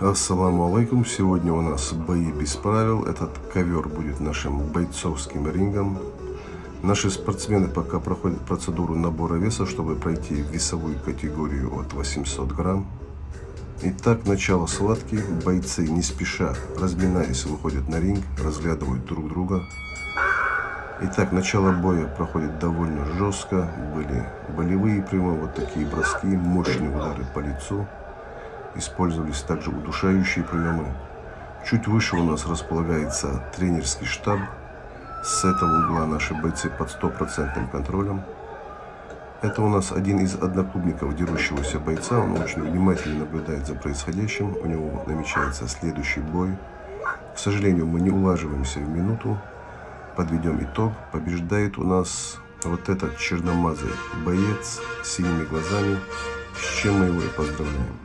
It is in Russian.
Ассаламу алейкум. Сегодня у нас бои без правил. Этот ковер будет нашим бойцовским рингом. Наши спортсмены пока проходят процедуру набора веса, чтобы пройти весовую категорию от 800 грамм. Итак, начало схватки. Бойцы не спеша, разминаясь, выходят на ринг, разглядывают друг друга. Итак, начало боя проходит довольно жестко. Были болевые приемы, вот такие броски, мощные удары по лицу. Использовались также удушающие приемы. Чуть выше у нас располагается тренерский штаб. С этого угла наши бойцы под стопроцентным контролем. Это у нас один из одноклубников дерущегося бойца. Он очень внимательно наблюдает за происходящим. У него намечается следующий бой. К сожалению, мы не улаживаемся в минуту. Подведем итог. Побеждает у нас вот этот черномазый боец с синими глазами, с чем мы его и поздравляем.